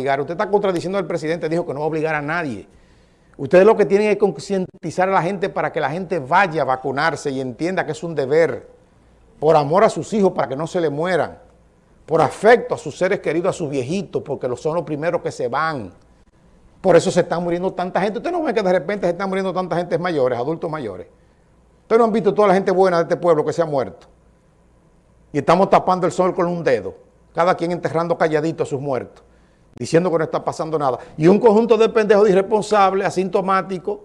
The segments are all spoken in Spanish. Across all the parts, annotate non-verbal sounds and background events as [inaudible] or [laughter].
Usted está contradiciendo al presidente, dijo que no va a obligar a nadie. Ustedes lo que tienen es concientizar a la gente para que la gente vaya a vacunarse y entienda que es un deber, por amor a sus hijos, para que no se le mueran, por afecto a sus seres queridos, a sus viejitos, porque son los primeros que se van. Por eso se están muriendo tanta gente. Usted no ve que de repente se están muriendo tanta gente mayores, adultos mayores. Ustedes no han visto toda la gente buena de este pueblo que se ha muerto. Y estamos tapando el sol con un dedo. Cada quien enterrando calladito a sus muertos diciendo que no está pasando nada. Y un conjunto de pendejos irresponsables, asintomáticos,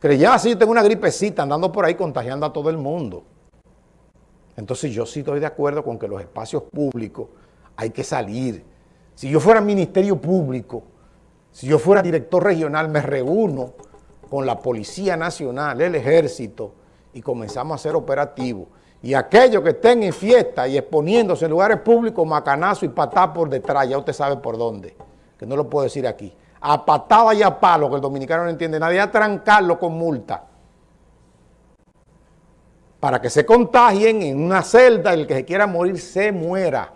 que ya así tengo una gripecita andando por ahí contagiando a todo el mundo. Entonces yo sí estoy de acuerdo con que los espacios públicos hay que salir. Si yo fuera ministerio público, si yo fuera director regional, me reúno con la Policía Nacional, el Ejército, y comenzamos a hacer operativos. Y aquellos que estén en fiesta y exponiéndose en lugares públicos, macanazo y patá por detrás, ya usted sabe por dónde, que no lo puedo decir aquí. A patada y a palo, que el dominicano no entiende nadie, a trancarlo con multa. Para que se contagien en una celda, el que se quiera morir se muera.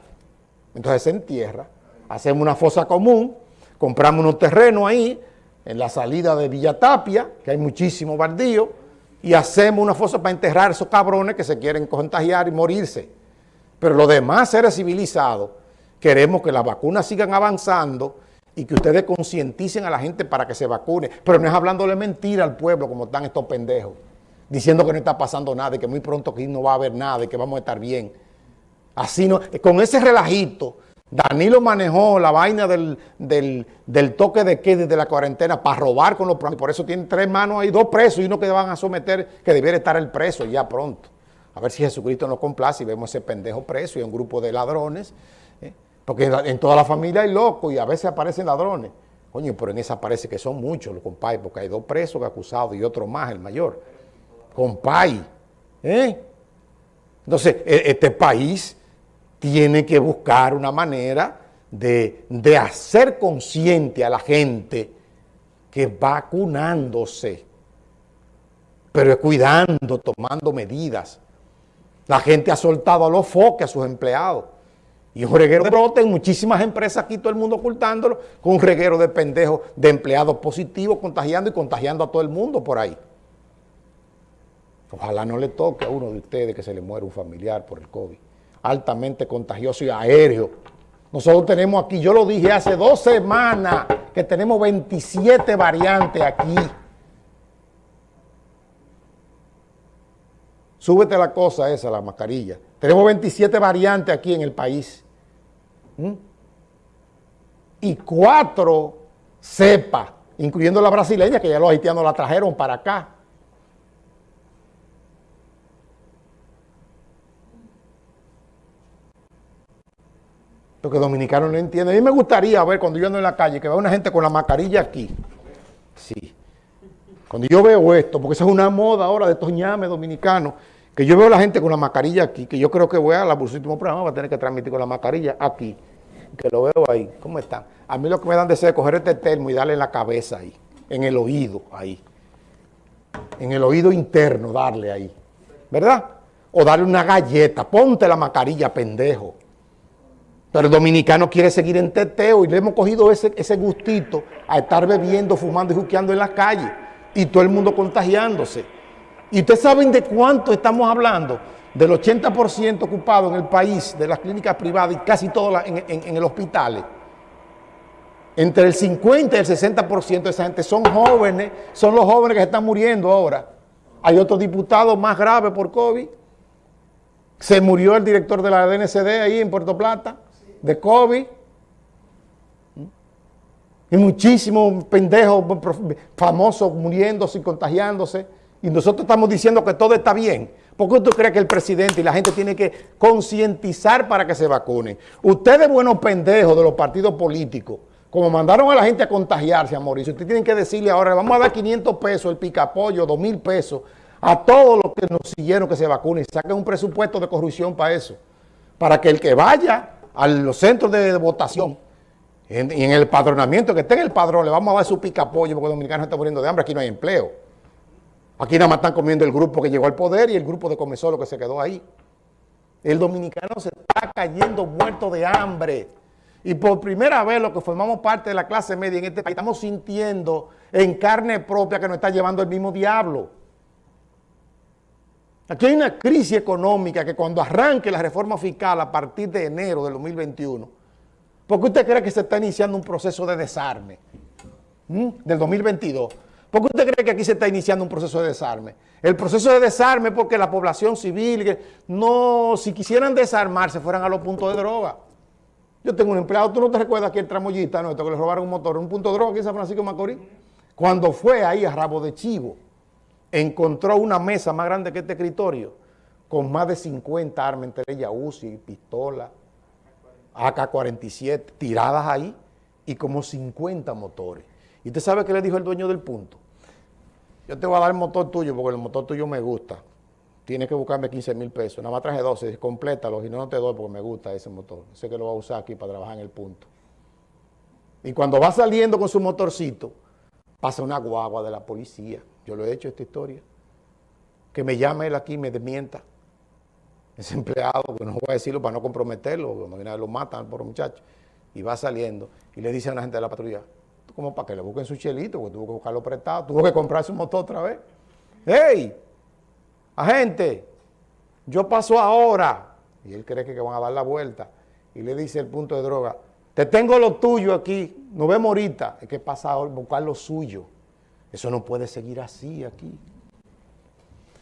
Entonces se entierra, hacemos una fosa común, compramos unos terrenos ahí, en la salida de Villa Tapia, que hay muchísimo baldío, y hacemos una fosa para enterrar a esos cabrones que se quieren contagiar y morirse. Pero los demás seres civilizados queremos que las vacunas sigan avanzando y que ustedes concienticen a la gente para que se vacune. Pero no es hablándole mentira al pueblo como están estos pendejos, diciendo que no está pasando nada y que muy pronto aquí no va a haber nada y que vamos a estar bien. Así no, con ese relajito Danilo manejó la vaina del, toque de queda de la cuarentena para robar con los por eso tiene tres manos ahí, dos presos y uno que van a someter, que debiera estar el preso ya pronto. A ver si Jesucristo nos complace y vemos ese pendejo preso y un grupo de ladrones, ¿eh? porque en, toda la familia hay locos y a veces aparecen ladrones. Coño, pero en esa parece que son muchos los compay, porque hay dos presos acusados y otro más, el mayor. Compay, ¿eh? Entonces, e, este país tiene que buscar una manera de, hacer consciente a la gente que vacunándose, pero cuidando, tomando medidas. La gente ha soltado a los foques a sus empleados. Y un reguero de brote en muchísimas empresas aquí, todo el mundo ocultándolo, con un reguero de pendejos, de empleados positivos, contagiando y contagiando a todo el mundo por ahí. Ojalá no le toque a uno de ustedes que se le muera un familiar por el COVID altamente contagioso y aéreo. Nosotros tenemos aquí, yo lo dije hace dos semanas, que tenemos 27 variantes aquí. Súbete la cosa esa, la mascarilla. Tenemos 27 variantes aquí en el país. ¿Mm? Y cuatro cepas, incluyendo la brasileña, que ya los haitianos la trajeron para acá. Que dominicanos no entienden. A mí me gustaría ver cuando yo ando en la calle que vea una gente con la mascarilla aquí. Sí. Cuando yo veo esto, porque esa es una moda ahora de estos ñames dominicanos, que yo veo a la gente con la mascarilla aquí, que yo creo que voy a la último programa, va a tener que transmitir con la mascarilla aquí, que lo veo ahí. ¿Cómo están? A mí lo que me dan deseo es coger este termo y darle en la cabeza ahí, en el oído ahí. En el oído interno darle ahí. ¿Verdad? O darle una galleta. Ponte la mascarilla, pendejo. Pero el dominicano quiere seguir en teteo y le hemos cogido ese, ese gustito a estar bebiendo, fumando y juqueando en la calle y todo el mundo contagiándose. ¿Y ustedes saben de cuánto estamos hablando? Del 80% ocupado en el país de las clínicas privadas y casi todas en, en, el hospital. Entre el 50 y el 60% de esa gente son jóvenes, son los jóvenes que se están muriendo ahora. Hay otro diputado más grave por COVID. Se murió el director de la DNCD ahí en Puerto Plata de COVID. Y muchísimos pendejos famosos muriéndose y contagiándose. Y nosotros estamos diciendo que todo está bien. ¿Por qué tú crees que el presidente y la gente tiene que concientizar para que se vacunen? Ustedes, buenos pendejos de los partidos políticos, como mandaron a la gente a contagiarse, a morir, ustedes tienen que decirle ahora, vamos a dar 500 pesos, el picapollo, 2 mil pesos, a todos los que nos siguieron que se vacunen. Saquen un presupuesto de corrupción para eso. Para que el que vaya a los centros de votación y en el padronamiento, que esté en el padrón, le vamos a dar su pica pollo porque los dominicanos están muriendo de hambre, aquí no hay empleo. Aquí nada más están comiendo el grupo que llegó al poder y el grupo de comensolo que se quedó ahí. El dominicano se está cayendo muerto de hambre. Y por primera vez los que formamos parte de la clase media en este país estamos sintiendo en carne propia que nos está llevando el mismo diablo. Aquí hay una crisis económica que cuando arranque la reforma fiscal a partir de enero del 2021, ¿por qué usted cree que se está iniciando un proceso de desarme del 2022? ¿Por qué usted cree que aquí se está iniciando un proceso de desarme? El proceso de desarme porque la población civil, no, si quisieran desarmarse, fueran a los puntos de droga. Yo tengo un empleado, ¿tú no te recuerdas que el tramoyista nuestro que le robaron un motor, un punto de droga aquí en San Francisco de Macorís? Cuando fue ahí a Rabo de Chivo, encontró una mesa más grande que este escritorio, con más de 50 armas, entre ellas UCI, pistola, AK-47, tiradas ahí, y como 50 motores. ¿Y usted sabe qué le dijo el dueño del punto? Yo te voy a dar el motor tuyo, porque el motor tuyo me gusta tienes que buscarme 15 mil pesos. Nada más traje 12, complétalo y no, no te doy porque me gusta ese motor. Sé que lo va a usar aquí para trabajar en el punto. Y cuando va saliendo con su motorcito, pasa una guagua de la policía. Yo lo he hecho esta historia. Que me llame él aquí me desmienta. Ese [laughs] empleado, que no voy a decirlo para no comprometerlo, porque lo matan por muchacho. Y va saliendo y le dice a una gente de la patrulla, ¿cómo para que le busquen su chelito? Porque tuvo que buscarlo prestado, tuvo que comprarse un motor otra vez. ¡Ey! agente, yo paso ahora, y él cree que van a dar la vuelta, y le dice el punto de droga, te tengo lo tuyo aquí, nos vemos ahorita, es que pasa a buscar lo suyo. Eso no puede seguir así aquí.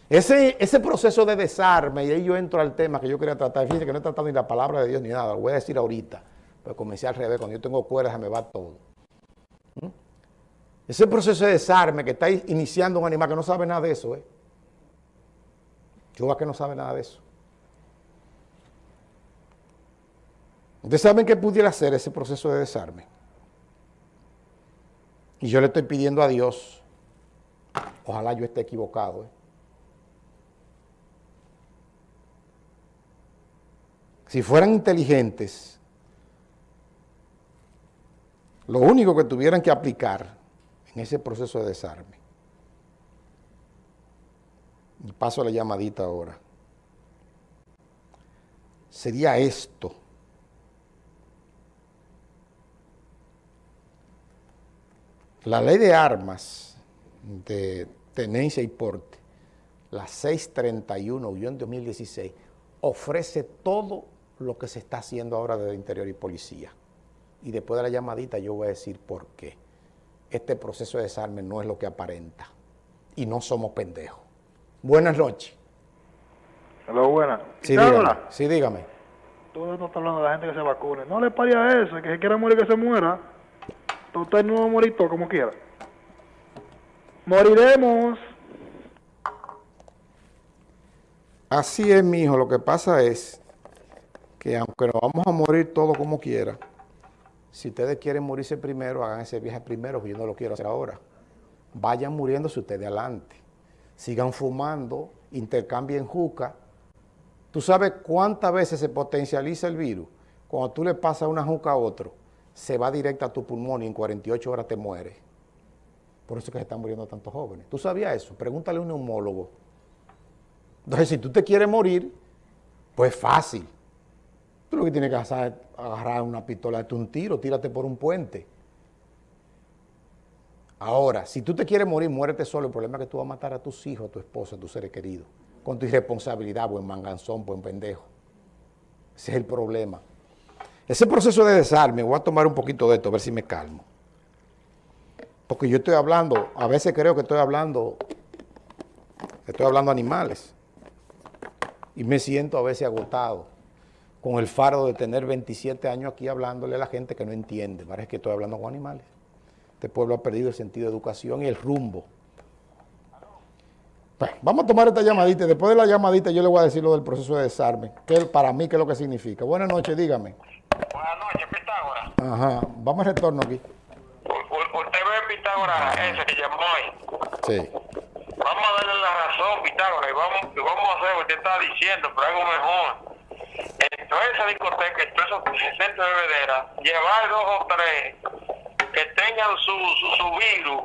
Ese, ese proceso de desarme, y ahí yo entro al tema que yo quería tratar, fíjense que no he tratado ni la palabra de Dios ni nada, lo voy a decir ahorita, pero comencé al revés, cuando yo tengo cuerdas me va todo. ¿Mm? Ese proceso de desarme que está iniciando un animal que no sabe nada de eso, ¿eh? Yo que no sabe nada de eso. Ustedes saben que pudiera hacer ese proceso de desarme. Y yo le estoy pidiendo a Dios, ojalá yo esté equivocado, ¿eh? si fueran inteligentes, lo único que tuvieran que aplicar en ese proceso de desarme y paso la llamadita ahora, sería esto. La ley de armas de tenencia y porte, la 631-2016, ofrece todo lo que se está haciendo ahora desde interior y policía. Y después de la llamadita yo voy a decir por qué. Este proceso de desarme no es lo que aparenta. Y no somos pendejos. Buenas noches. Hola, buenas. Sí, dígame. Sí, dígame. Todo esto está hablando de la gente que se vacune. No le pare a eso, que se quiera morir que se muera. Usted no va a morir todo como quiera. Moriremos. Así es, mi hijo. Lo que pasa es que aunque nos vamos a morir todo como quiera, si ustedes quieren morirse primero, hagan ese viaje primero, que yo no lo quiero hacer ahora. Vayan muriéndose ustedes adelante sigan fumando, intercambien juca. ¿Tú sabes cuántas veces se potencializa el virus? Cuando tú le pasas una juca a otro, se va directa a tu pulmón y en 48 horas te mueres. Por eso es que se están muriendo tantos jóvenes. ¿Tú sabías eso? Pregúntale a un neumólogo. Entonces, si tú te quieres morir, pues fácil. Tú lo que tienes que hacer es agarrar una pistola, darte un tiro, tírate por un puente. Ahora, si tú te quieres morir, muérete solo. El problema es que tú vas a matar a tus hijos, a tu esposa, a tus seres queridos. Con tu irresponsabilidad, buen manganzón, buen pendejo. Ese es el problema. Ese proceso de desarme, voy a tomar un poquito de esto, a ver si me calmo. Porque yo estoy hablando, a veces creo que estoy hablando, estoy hablando animales. Y me siento a veces agotado con el faro de tener 27 años aquí hablándole a la gente que no entiende. Parece que estoy hablando con animales. Este pueblo ha perdido el sentido de educación y el rumbo. Pues, vamos a tomar esta llamadita. Después de la llamadita yo le voy a decir lo del proceso de desarme. Que para mí, ¿qué es lo que significa? Buenas noches, dígame. Buenas noches, Pitágoras. Ajá. Vamos a retorno aquí. Pitágoras ese que llamó hoy. Sí. Vamos a darle la razón, Pitágoras, y vamos, vamos a hacer lo que usted está diciendo, pero algo mejor. En toda esa discoteca, en todos esos centros de bebedera, llevar dos o tres que tengan su, su, virus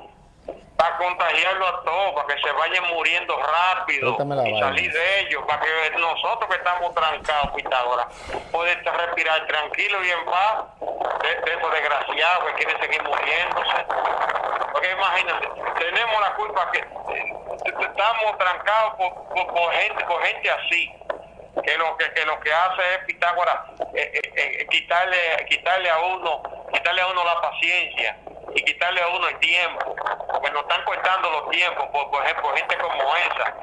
para contagiarlo a todos, para que se vayan muriendo rápido y salir de ellos, para que nosotros que estamos trancados, Pitágoras, poder respirar tranquilo y en paz de, de esos desgraciados que quieren seguir muriéndose. Porque imagínate, tenemos la culpa que eh, estamos trancados por, por, por gente, por gente así que lo que, que lo que hace es Pitágoras eh, eh, eh, quitarle quitarle a uno quitarle a uno la paciencia y quitarle a uno el tiempo porque nos están cortando los tiempos por, por ejemplo gente como esa.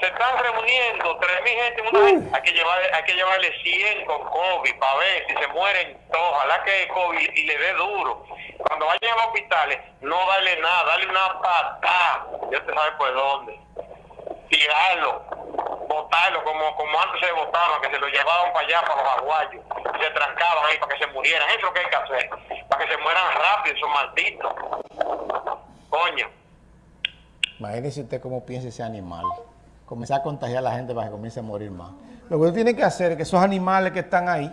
Se están reuniendo tres mil gente en una vez. hay que llevarle hay que llevarle 100 con COVID para ver si se mueren todos ojalá que el COVID y le dé duro. Cuando vayan a los hospitales no darle nada darle una patada yo te sabe por dónde. Tirarlo, botarlo como, como antes se botaban, que se lo llevaban para allá, para los aguayos, se trancaban ahí para que se murieran. Eso que hay que hacer, para que se mueran rápido esos malditos. Coño. Imagínese usted cómo piensa ese animal. Comenzar a contagiar a la gente para que comience a morir más. Lo que usted tiene que hacer es que esos animales que están ahí,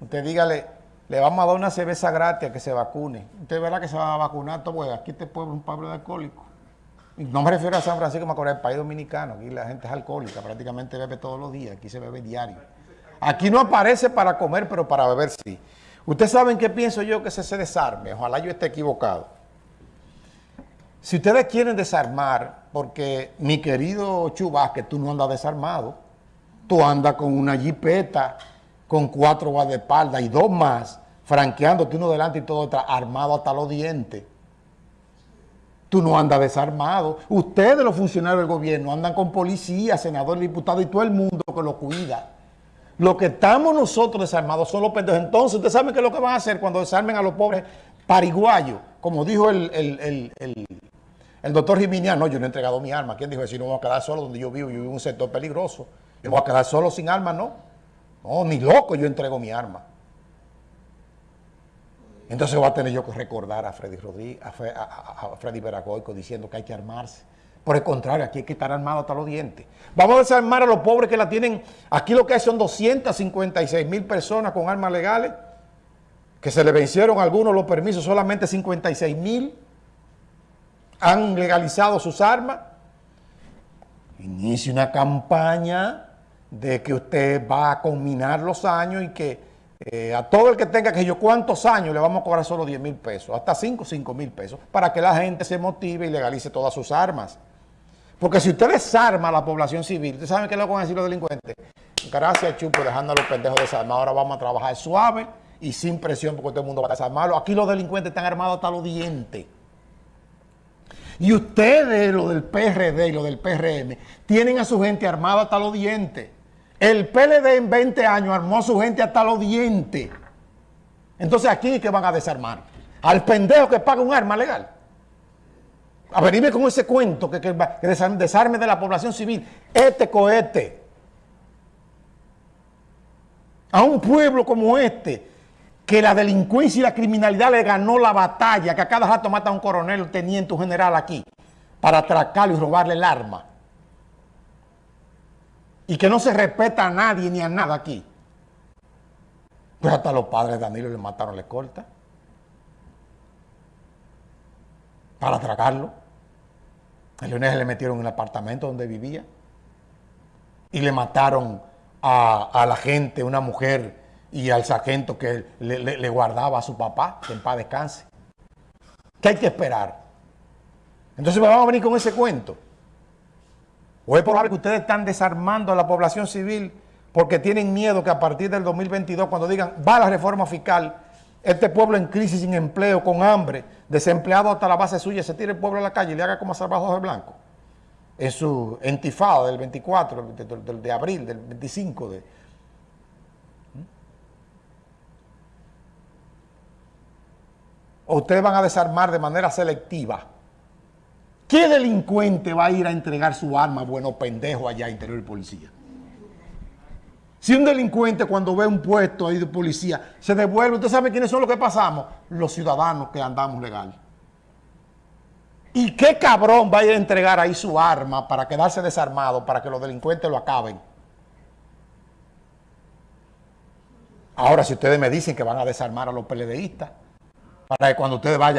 usted dígale, le vamos a dar una cerveza gratis a que se vacune. Usted verá que se va a vacunar todo, porque aquí este pueblo es un pueblo de alcohólicos. No me refiero a San Francisco, me acuerdo del país dominicano. Aquí la gente es alcohólica, prácticamente bebe todos los días. Aquí se bebe diario. Aquí no aparece para comer, pero para beber sí. Ustedes saben qué pienso yo que se desarme. Ojalá yo esté equivocado. Si ustedes quieren desarmar, porque mi querido Chubasque, tú no andas desarmado, tú andas con una jipeta, con cuatro guardaespaldas y dos más, franqueándote uno delante y todo detrás, armado hasta los dientes. Tú no andas desarmado. Ustedes, los funcionarios del gobierno, andan con policía, senador, diputado y todo el mundo que lo cuida. Lo que estamos nosotros desarmados son los pendejos. Entonces, ustedes saben qué es lo que van a hacer cuando desarmen a los pobres pariguayos. Como dijo el, el, el, el, doctor Jiminiano, no, yo no he entregado mi arma. ¿Quién dijo eso? Si no me voy a quedar solo donde yo vivo, yo vivo en un sector peligroso. Yo me voy a quedar solo sin arma, no. No, ni loco yo entrego mi arma. Entonces voy a tener yo que recordar a Freddy Rodríguez, a Freddy Veragoico diciendo que hay que armarse. Por el contrario, aquí hay que estar armado hasta los dientes. Vamos a desarmar a los pobres que la tienen. Aquí lo que hay son 256 mil personas con armas legales, que se le vencieron algunos los permisos, solamente 56 mil han legalizado sus armas. Inicie una campaña de que usted va a combinar los años y que eh, a todo el que tenga que yo cuántos años le vamos a cobrar solo 10 mil pesos, hasta 5, 5 mil pesos, para que la gente se motive y legalice todas sus armas. Porque si usted desarma a la población civil, ¿ustedes saben qué es lo que van a decir los delincuentes? Gracias, Chupo, dejando a los pendejos desarmados. Ahora vamos a trabajar suave y sin presión porque todo el mundo va a desarmarlo. Aquí los delincuentes están armados hasta los dientes. Y ustedes, lo del PRD y lo del PRM, tienen a su gente armada hasta los dientes. El PLD en 20 años armó a su gente hasta los dientes. Entonces aquí que van a desarmar. Al pendejo que paga un arma legal. A venirme con ese cuento que, desarme de la población civil. Este cohete. A un pueblo como este, que la delincuencia y la criminalidad le ganó la batalla, que a cada rato mata a un coronel, un teniente, un general aquí, para atracarlo y robarle el arma. Y que no se respeta a nadie ni a nada aquí. Pues hasta los padres de Danilo le mataron la escolta. Para atracarlo. A Leonel le metieron en el apartamento donde vivía. Y le mataron a, la gente, una mujer y al sargento que le guardaba a su papá, que en paz descanse. ¿Qué hay que esperar? Entonces me van a venir con ese cuento. O es probable que ustedes están desarmando a la población civil porque tienen miedo que a partir del 2022, cuando digan, va la reforma fiscal, este pueblo en crisis, sin empleo, con hambre, desempleado hasta la base suya, se tire el pueblo a la calle y le haga como a Salvador de Blanco. En su entifada del 24, de, abril, del 25 de... O ustedes van a desarmar de manera selectiva. ¿Qué delincuente va a ir a entregar su arma, bueno pendejo, allá interior de policía? Si un delincuente cuando ve un puesto ahí de policía se devuelve, ¿usted sabe quiénes son los que pasamos? Los ciudadanos que andamos legal. ¿Y qué cabrón va a ir a entregar ahí su arma para quedarse desarmado, para que los delincuentes lo acaben? Ahora, si ustedes me dicen que van a desarmar a los PLDistas, para que cuando ustedes vayan